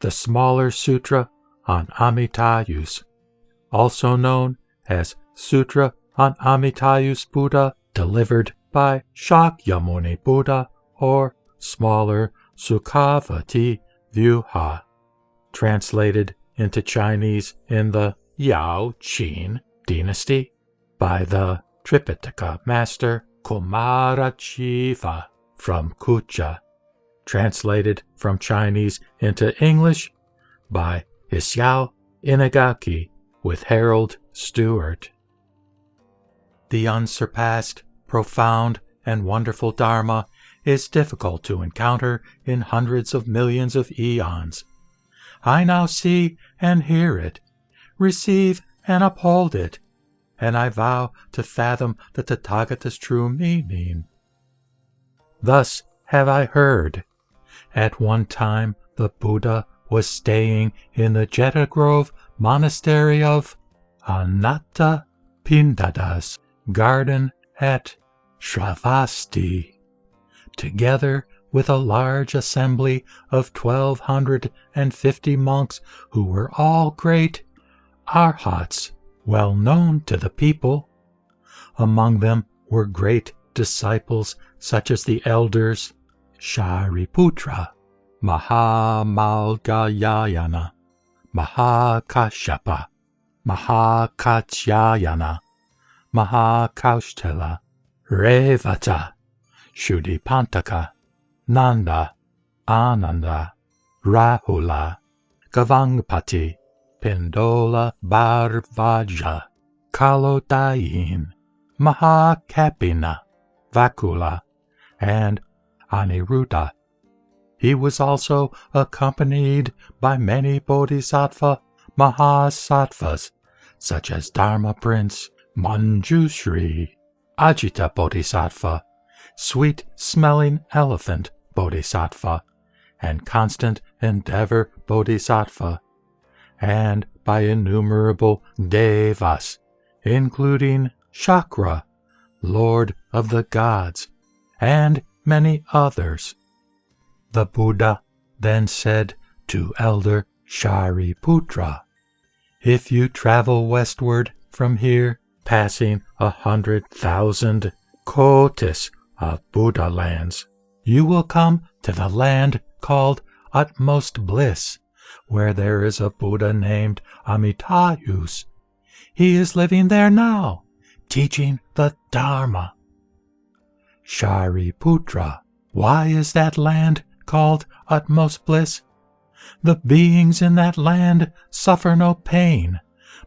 the smaller sutra on Amitayus, also known as Sutra on Amitayus Buddha, delivered by Shakyamuni Buddha or smaller Sukhavati Vyuha, translated into Chinese in the Yao Qin dynasty by the Tripitaka master Kumarajiva from Kucha, translated from Chinese into English by Isao Inagaki with Harold Stewart. The unsurpassed, profound, and wonderful Dharma is difficult to encounter in hundreds of millions of eons. I now see and hear it, receive and uphold it, and I vow to fathom the Tathagata's true meaning. Thus have I heard. At one time the Buddha was staying in the Jeta Grove monastery of Anatta Pindada's garden at Shravasti, together with a large assembly of twelve hundred and fifty monks who were all great arhats well known to the people. Among them were great disciples such as the elders Shariputra, Mahamaudgalyayana, Mahakashapa, Mahakatyayana, Mahakaushthila, Revata, Shuddhipanthaka, Nanda, Ananda, Rahula, Gavampati, Pindola Bharadvaja, Kalodayin, Mahakapphina, Vakula, and Aniruddha. He was also accompanied by many bodhisattva mahasattvas, such as Dharma Prince, Manjushri, Ajita Bodhisattva, Sweet Smelling Elephant Bodhisattva, and Constant Endeavor Bodhisattva, and by innumerable devas, including Shakra, Lord of the Gods, and many others. The Buddha then said to Elder Shariputra, If you travel westward from here, passing a hundred thousand kotis of Buddha lands, you will come to the land called Utmost Bliss, where there is a Buddha named Amitayus. He is living there now, teaching the Dharma. Shariputra, why is that land called utmost bliss? The beings in that land suffer no pain,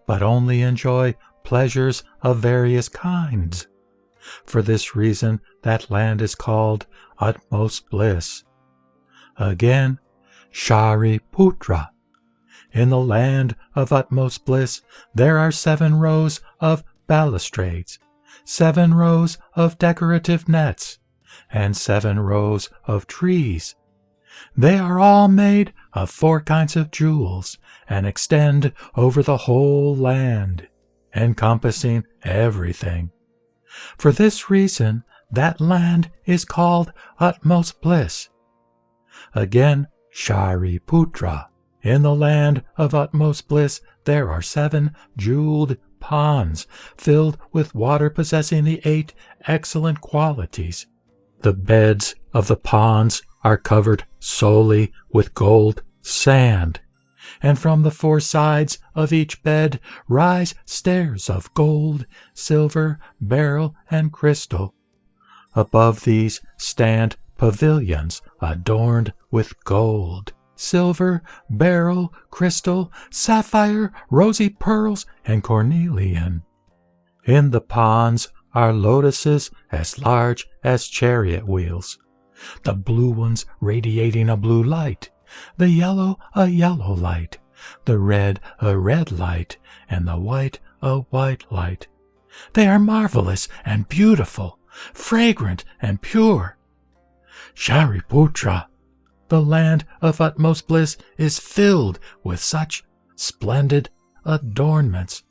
but only enjoy pleasures of various kinds. For this reason, that land is called utmost bliss. Again, Shariputra. In the land of utmost bliss, there are seven rows of balustrades, seven rows of decorative nets, and seven rows of trees. They are all made of four kinds of jewels and extend over the whole land, encompassing everything. For this reason, that land is called utmost bliss. Again, Shariputra. In the land of utmost bliss, there are seven jeweled ponds filled with water possessing the eight excellent qualities. The beds of the ponds are covered solely with gold sand, and from the four sides of each bed rise stairs of gold, silver, beryl, and crystal. Above these stand pavilions adorned with gold silver, beryl, crystal, sapphire, rosy pearls, and cornelian. In the ponds are lotuses as large as chariot wheels, the blue ones radiating a blue light, the yellow a yellow light, the red a red light, and the white a white light. They are marvelous and beautiful, fragrant and pure. Shariputra the land of utmost bliss is filled with such splendid adornments.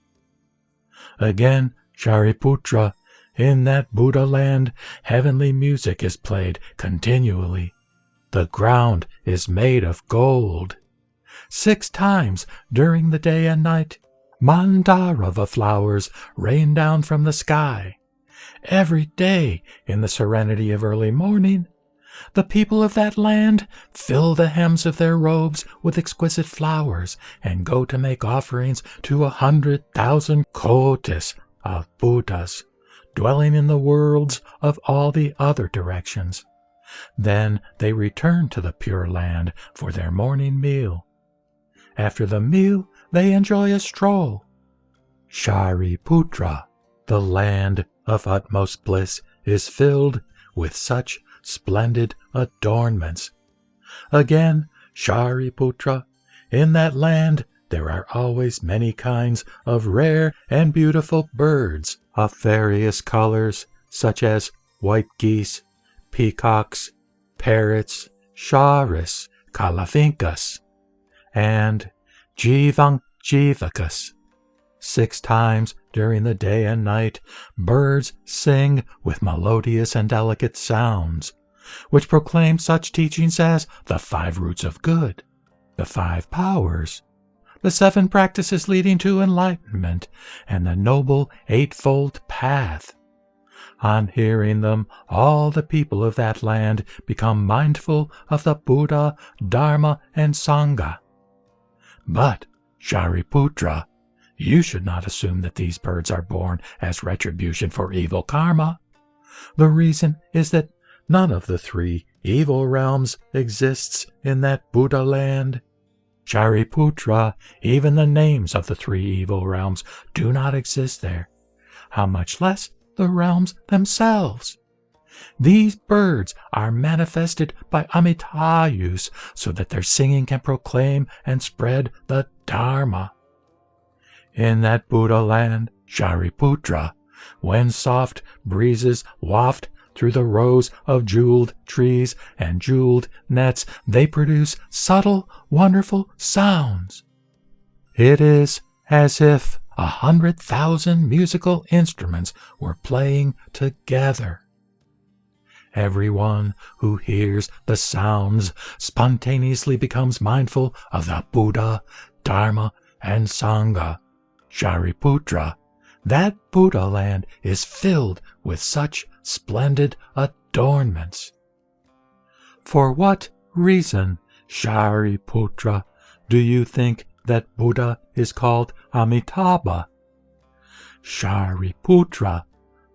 Again, Shariputra, in that Buddha land, heavenly music is played continually. The ground is made of gold. Six times during the day and night, Mandarava flowers rain down from the sky. Every day, in the serenity of early morning, the people of that land fill the hems of their robes with exquisite flowers and go to make offerings to a hundred thousand kotis of Buddhas, dwelling in the worlds of all the other directions. Then they return to the Pure Land for their morning meal. After the meal, they enjoy a stroll. Shariputra, the land of utmost bliss, is filled with such splendid adornments. Again, Shariputra, in that land there are always many kinds of rare and beautiful birds of various colors, such as white geese, peacocks, parrots, sharis, kalavinkas, and jivamjivakas. Six times during the day and night, birds sing with melodious and delicate sounds, which proclaim such teachings as the five roots of good, the five powers, the seven practices leading to enlightenment, and the noble eightfold path. On hearing them, all the people of that land become mindful of the Buddha, Dharma, and Sangha. But, Shariputra, you should not assume that these birds are born as retribution for evil karma. The reason is that none of the three evil realms exists in that Buddha land. Shariputra, even the names of the three evil realms do not exist there, how much less the realms themselves. These birds are manifested by Amitayus so that their singing can proclaim and spread the Dharma. In that Buddha land, Shariputra, when soft breezes waft through the rows of jeweled trees and jeweled nets, they produce subtle, wonderful sounds. It is as if a hundred thousand musical instruments were playing together. Everyone who hears the sounds spontaneously becomes mindful of the Buddha, Dharma, and Sangha Shariputra, that Buddha land is filled with such splendid adornments. For what reason, Shariputra, do you think that Buddha is called Amitabha? Shariputra,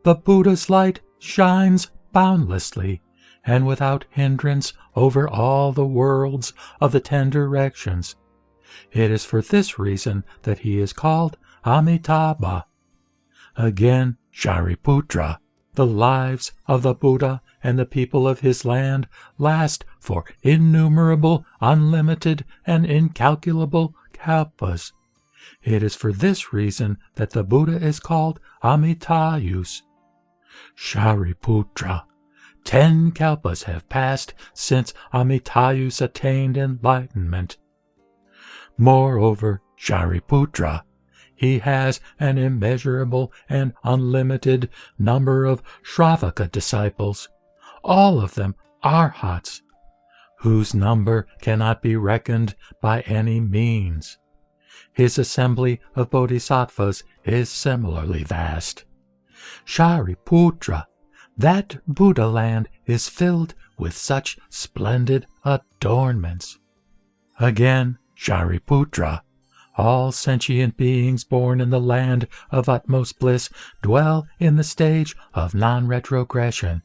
the Buddha's light shines boundlessly and without hindrance over all the worlds of the ten directions. It is for this reason that he is called Amitabha. Again, Shariputra, the lives of the Buddha and the people of his land last for innumerable, unlimited, and incalculable kalpas. It is for this reason that the Buddha is called Amitayus. Shariputra, ten kalpas have passed since Amitayus attained enlightenment. Moreover, Shariputra, he has an immeasurable and unlimited number of Shravaka disciples, all of them arhats, whose number cannot be reckoned by any means. His assembly of bodhisattvas is similarly vast. Shariputra, that Buddha land is filled with such splendid adornments. Again, Shariputra, all sentient beings born in the land of utmost bliss dwell in the stage of non-retrogression.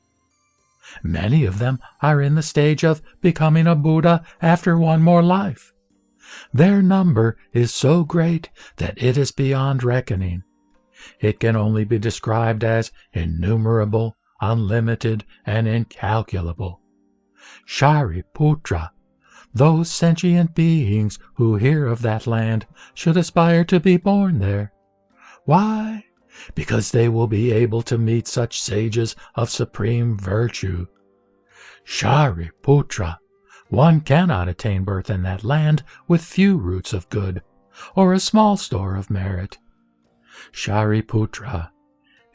Many of them are in the stage of becoming a Buddha after one more life. Their number is so great that it is beyond reckoning. It can only be described as innumerable, unlimited, and incalculable. Shariputra those sentient beings who hear of that land should aspire to be born there. Why? Because they will be able to meet such sages of supreme virtue. Shariputra, one cannot attain birth in that land with few roots of good, or a small store of merit. Shariputra,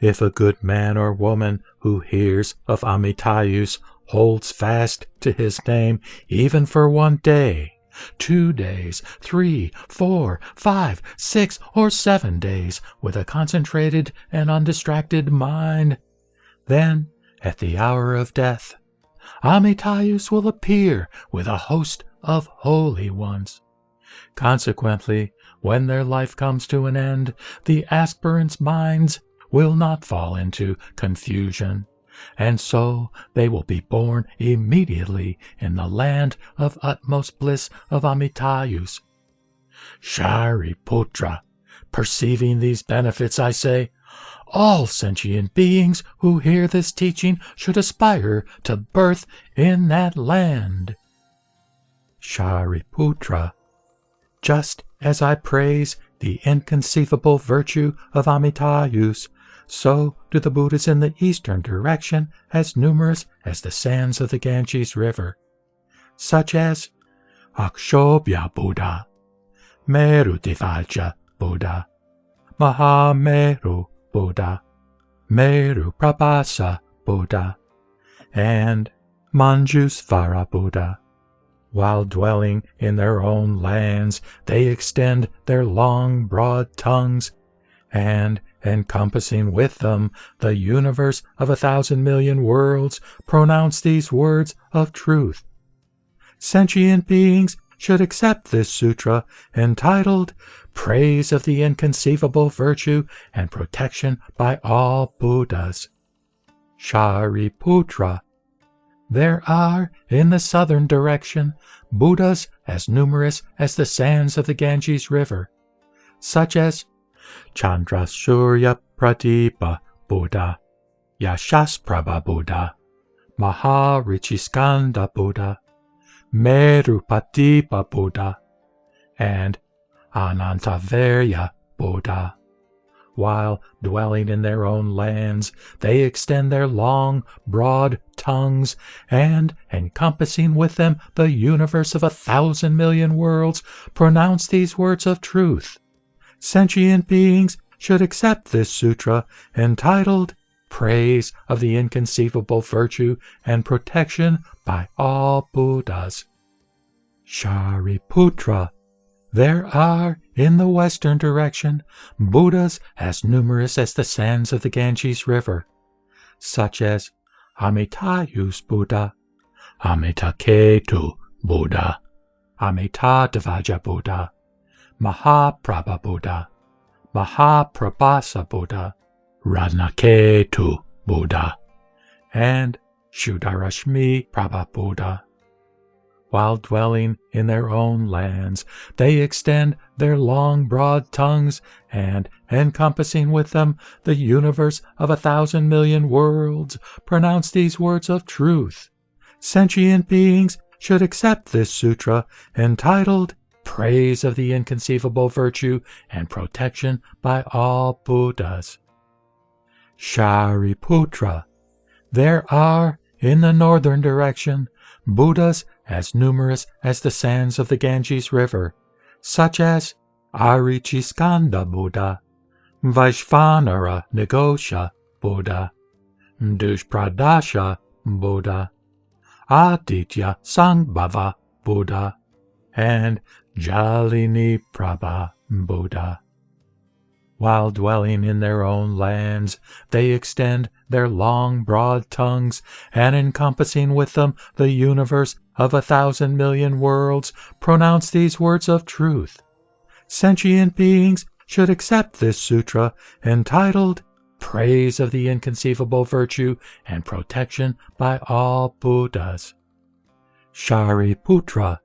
if a good man or woman who hears of Amitayus holds fast to his name even for one day, two days, three, four, five, six, or seven days with a concentrated and undistracted mind. Then, at the hour of death, Amitayus will appear with a host of holy ones. Consequently, when their life comes to an end, the aspirants' minds will not fall into confusion, and so they will be born immediately in the land of utmost bliss of Amitayus. Shariputra, perceiving these benefits, I say, all sentient beings who hear this teaching should aspire to birth in that land. Shariputra, just as I praise the inconceivable virtue of Amitayus, so do the Buddhas in the eastern direction as numerous as the sands of the Ganges River, such as Akshobhya Buddha, Merudhvaja Buddha, Mahameru Buddha, Meru Prabhasa Buddha, and Manjusvara Buddha. While dwelling in their own lands, they extend their long, broad tongues, and, encompassing with them the universe of a thousand million worlds, pronounce these words of truth. Sentient beings should accept this sutra entitled Praise of the Inconceivable Virtue and Protection by All Buddhas. Shariputra. There are, in the southern direction, Buddhas as numerous as the sands of the Ganges River, such as Chandrasurya Pradipa Buddha, Yashasprabha Buddha, Maharchiskandha Buddha, Merupradipa Buddha, and Anantavirya Buddha. While dwelling in their own lands, they extend their long, broad tongues, and, encompassing with them the universe of a thousand million worlds, pronounce these words of truth. Sentient beings should accept this sutra entitled Praise of the Inconceivable Virtue and Protection by All Buddhas. Shariputra there are, in the western direction, Buddhas as numerous as the sands of the Ganges River, such as Amitayus Buddha, Amitaketu Buddha, Amitadhvaja Buddha, Mahaprabha Buddha, Mahaprabhasa Buddha, Ratnaketu Buddha, and Shuddharashmi Prabha Buddha. While dwelling in their own lands, they extend their long, broad tongues, and, encompassing with them the universe of a thousand million worlds, pronounce these words of truth. Sentient beings should accept this sutra entitled Praise of the Inconceivable Virtue and Protection by All Buddhas. Shariputra. There are, in the northern direction, Buddhas as numerous as the sands of the Ganges River, such as Archiskandha Buddha, Vaishvanara Nirghosha Buddha, Dushpradharsha Buddha, Aditya Sambhava Buddha, and Jalini Prabha Buddha. While dwelling in their own lands, they extend their long, broad tongues, and encompassing with them the universe of a thousand million worlds, pronounce these words of truth. Sentient beings should accept this sutra entitled Praise of the Inconceivable Virtue and Protection by All Buddhas. Shariputra.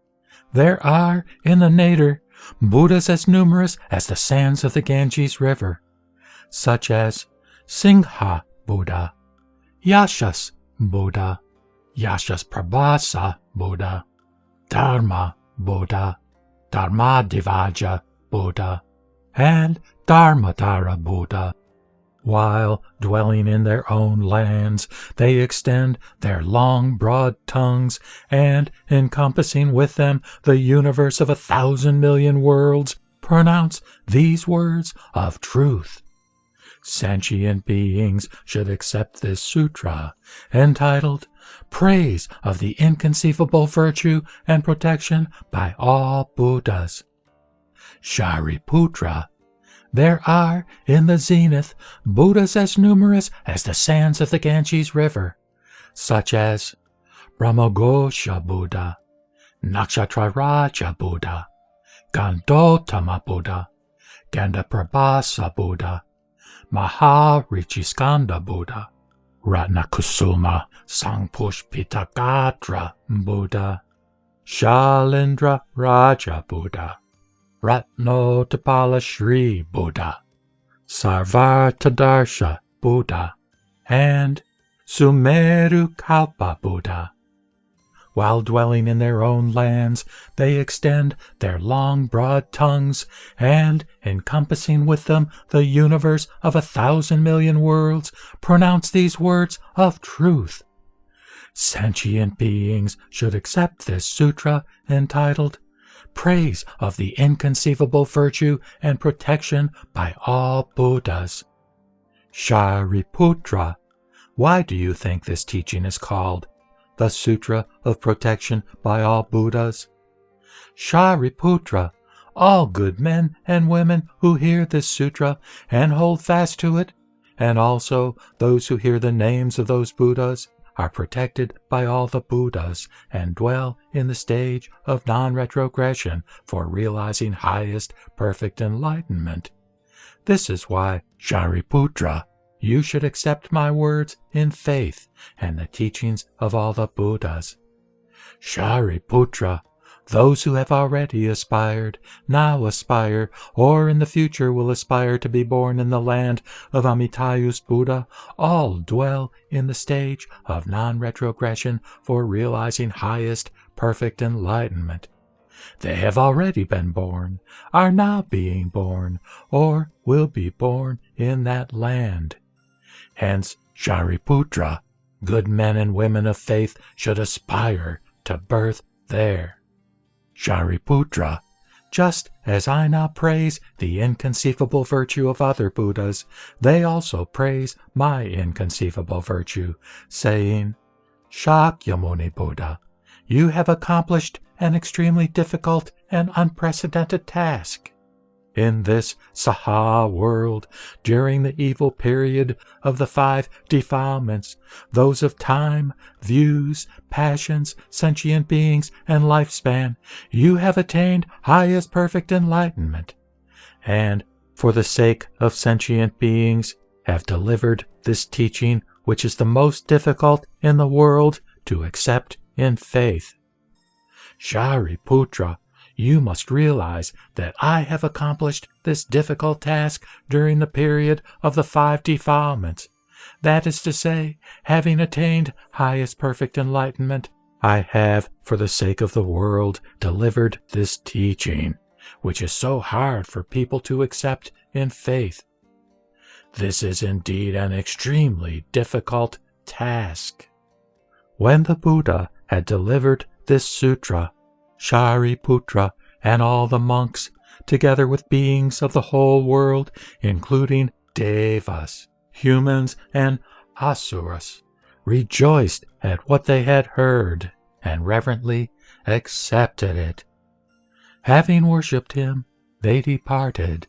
There are, in the Nadir, Buddhas as numerous as the sands of the Ganges River, such as Simha Buddha, Yashas Buddha, Yashas Prabhasa Buddha, Dharma Buddha, Dharmadhvaja Buddha, and Dharmadhara Buddha. While dwelling in their own lands, they extend their long, broad tongues, and, encompassing with them the universe of a thousand million worlds, pronounce these words of truth. Sentient beings should accept this sutra, entitled praise of the inconceivable virtue and protection by all Buddhas. Shariputra, there are in the zenith Buddhas as numerous as the sands of the Ganges River, such as Brahmaghosha Buddha, Nakshatraraja Buddha, Gandhottama Buddha, Gandhaprabhasa Buddha, Maharchiskandha Buddha, Ratnakusuma Sampushpitagatra Buddha, Shalindra Raja Buddha, Ratnotpala Shri Buddha, Sarvarthadarsha Buddha, and Sumeru Kalpa Buddha. While dwelling in their own lands, they extend their long, broad tongues, and, encompassing with them the universe of a thousand million worlds, pronounce these words of truth. Sentient beings should accept this sutra entitled Praise of the Inconceivable Virtue and Protection by All Buddhas. Shariputra, why do you think this teaching is called the Sutra of Protection by all Buddhas. Shariputra, all good men and women who hear this sutra and hold fast to it, and also those who hear the names of those Buddhas, are protected by all the Buddhas and dwell in the stage of non retrogression for realizing highest perfect enlightenment. This is why Shariputra you should accept my words in faith and the teachings of all the Buddhas. Shariputra, those who have already aspired, now aspire, or in the future will aspire to be born in the land of Amitayus Buddha, all dwell in the stage of non-retrogression for realizing highest perfect enlightenment. They have already been born, are now being born, or will be born in that land. Hence, Shariputra, good men and women of faith should aspire to birth there. Shariputra, just as I now praise the inconceivable virtue of other Buddhas, they also praise my inconceivable virtue, saying, Shakyamuni Buddha, you have accomplished an extremely difficult and unprecedented task in this Saha world during the evil period of the five defilements, those of time, views, passions, sentient beings, and lifespan, you have attained highest perfect enlightenment, and for the sake of sentient beings have delivered this teaching which is the most difficult in the world to accept in faith. Shariputra you must realize that I have accomplished this difficult task during the period of the five defilements. That is to say, having attained highest perfect enlightenment, I have, for the sake of the world, delivered this teaching, which is so hard for people to accept in faith. This is indeed an extremely difficult task. When the Buddha had delivered this sutra, Shariputra, and all the monks, together with beings of the whole world, including devas, humans, and asuras, rejoiced at what they had heard and reverently accepted it. Having worshipped him, they departed